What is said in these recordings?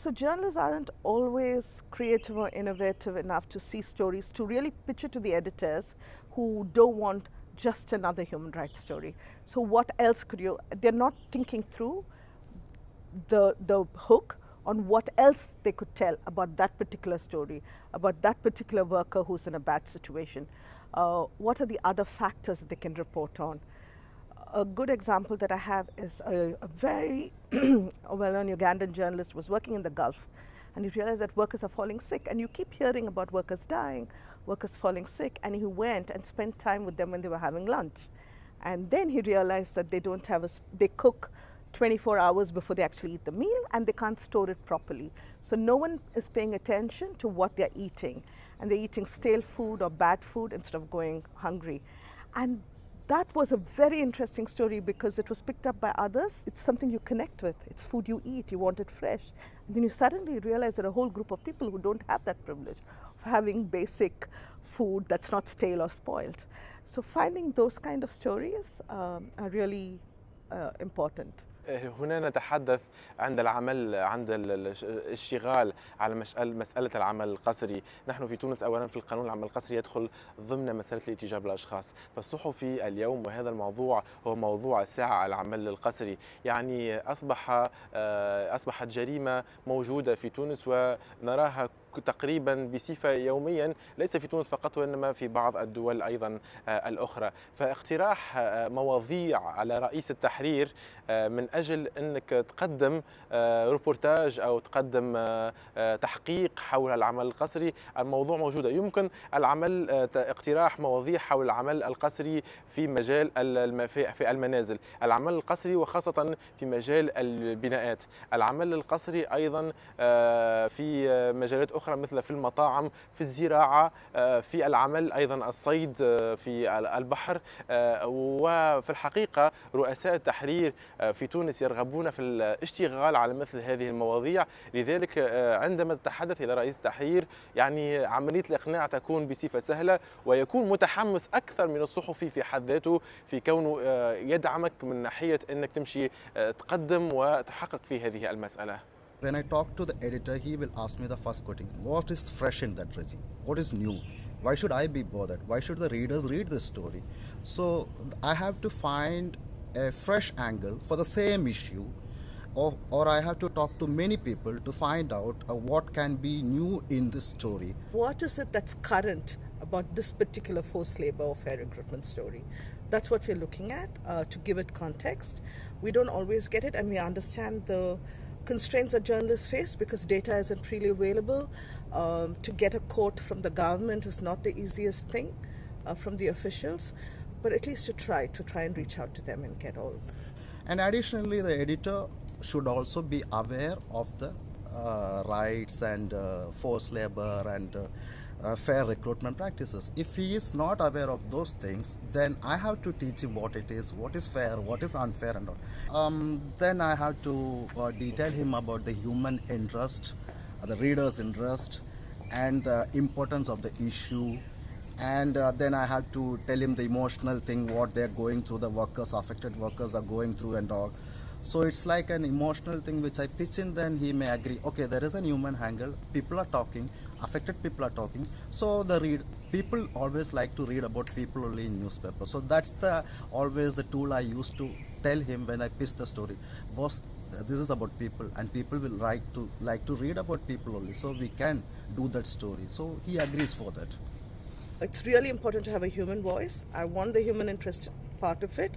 So journalists aren't always creative or innovative enough to see stories to really pitch it to the editors who don't want just another human rights story. So what else could you, they're not thinking through the, the hook on what else they could tell about that particular story, about that particular worker who's in a bad situation. Uh, what are the other factors that they can report on? A good example that I have is a, a very well-known Ugandan journalist was working in the Gulf and he realized that workers are falling sick and you keep hearing about workers dying, workers falling sick and he went and spent time with them when they were having lunch. And then he realized that they don't have a, they cook 24 hours before they actually eat the meal and they can't store it properly. So no one is paying attention to what they're eating and they're eating stale food or bad food instead of going hungry. And that was a very interesting story because it was picked up by others. It's something you connect with. It's food you eat, you want it fresh. And then you suddenly realize that a whole group of people who don't have that privilege of having basic food that's not stale or spoiled. So finding those kind of stories um, are really uh, important. هنا نتحدث عند العمل عند الاشتغال على مسألة العمل القسري. نحن في تونس أولا في القانون العمل القسري يدخل ضمن مسألة الاتجاه بالأشخاص. فالصحفي اليوم وهذا الموضوع هو موضوع الساعة العمل القسري. يعني أصبح أصبحت جريمة موجودة في تونس ونراها تقريبا بصفة يوميا ليس في تونس فقط وإنما في بعض الدول أيضا الأخرى. فاقتراح مواضيع على رئيس التحرير من أجل أنك تقدم روبورتاج أو تقدم تحقيق حول العمل القسري. الموضوع موجودة يمكن العمل اقتراح مواضيع حول العمل القسري في مجال في المنازل. العمل القسري وخاصة في مجال البناءات. العمل القسري أيضا في مجالات أخرى مثل في المطاعم في الزراعة في العمل أيضا الصيد في البحر وفي الحقيقة رؤساء التحرير في تونس يرغبون في الاشتغال على مثل هذه المواضيع. لذلك عندما تتحدث إلى رئيس التحرير يعني عملية الإقناع تكون بصفة سهلة ويكون متحمس أكثر من الصحفي في حد ذاته في كونه يدعمك من ناحية أنك تمشي تقدم وتحقق في هذه المسألة. When I talk to the editor, he will ask me the first quoting what is fresh in that regime? What is new? Why should I be bothered? Why should the readers read this story? So I have to find a fresh angle for the same issue, or, or I have to talk to many people to find out uh, what can be new in this story. What is it that's current about this particular forced labor or fair recruitment story? That's what we're looking at uh, to give it context. We don't always get it, and we understand the constraints that journalists face because data isn't freely available. Um, to get a quote from the government is not the easiest thing uh, from the officials, but at least to try, to try and reach out to them and get all. And additionally, the editor should also be aware of the rights and uh, forced labor and uh, uh, fair recruitment practices. If he is not aware of those things, then I have to teach him what it is, what is fair, what is unfair, and all. Um, then I have to uh, detail him about the human interest, uh, the reader's interest, and the importance of the issue. And uh, then I have to tell him the emotional thing, what they're going through, the workers, affected workers are going through, and all. So it's like an emotional thing which I pitch in, then he may agree. Okay, there is a human angle. People are talking, affected people are talking. So the read people always like to read about people only in newspaper. So that's the always the tool I used to tell him when I pitch the story. Boss, this is about people, and people will like to like to read about people only. So we can do that story. So he agrees for that. It's really important to have a human voice. I want the human interest part of it,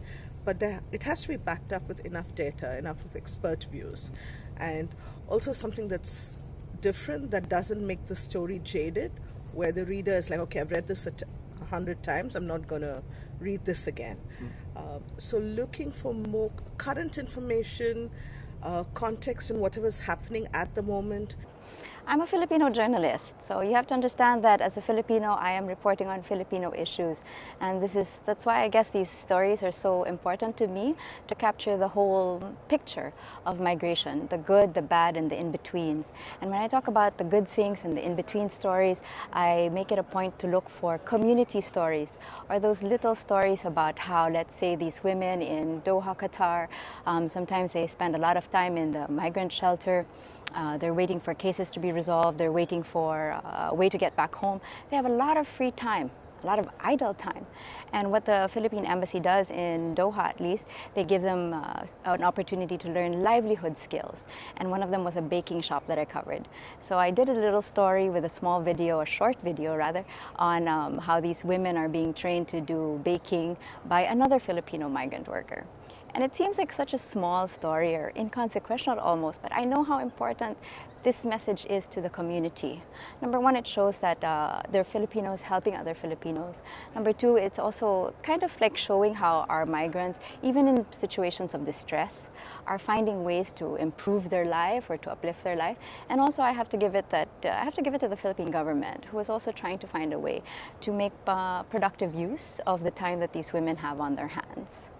but there, it has to be backed up with enough data, enough of expert views, and also something that's different that doesn't make the story jaded, where the reader is like, okay, I've read this a hundred times, I'm not going to read this again. Mm. Um, so looking for more current information, uh, context, and whatever's happening at the moment. I'm a Filipino journalist, so you have to understand that as a Filipino, I am reporting on Filipino issues. And this is, that's why I guess these stories are so important to me, to capture the whole picture of migration, the good, the bad, and the in-betweens. And when I talk about the good things and the in-between stories, I make it a point to look for community stories, or those little stories about how, let's say, these women in Doha, Qatar, um, sometimes they spend a lot of time in the migrant shelter, uh, they're waiting for cases to be resolved, they're waiting for uh, a way to get back home. They have a lot of free time a lot of idle time. And what the Philippine Embassy does in Doha, at least, they give them uh, an opportunity to learn livelihood skills. And one of them was a baking shop that I covered. So I did a little story with a small video, a short video rather, on um, how these women are being trained to do baking by another Filipino migrant worker. And it seems like such a small story or inconsequential almost, but I know how important this message is to the community. Number one, it shows that uh, there are Filipinos helping other Filipinos. Number two, it's also kind of like showing how our migrants, even in situations of distress, are finding ways to improve their life or to uplift their life. And also, I have to give it that uh, I have to give it to the Philippine government, who is also trying to find a way to make uh, productive use of the time that these women have on their hands.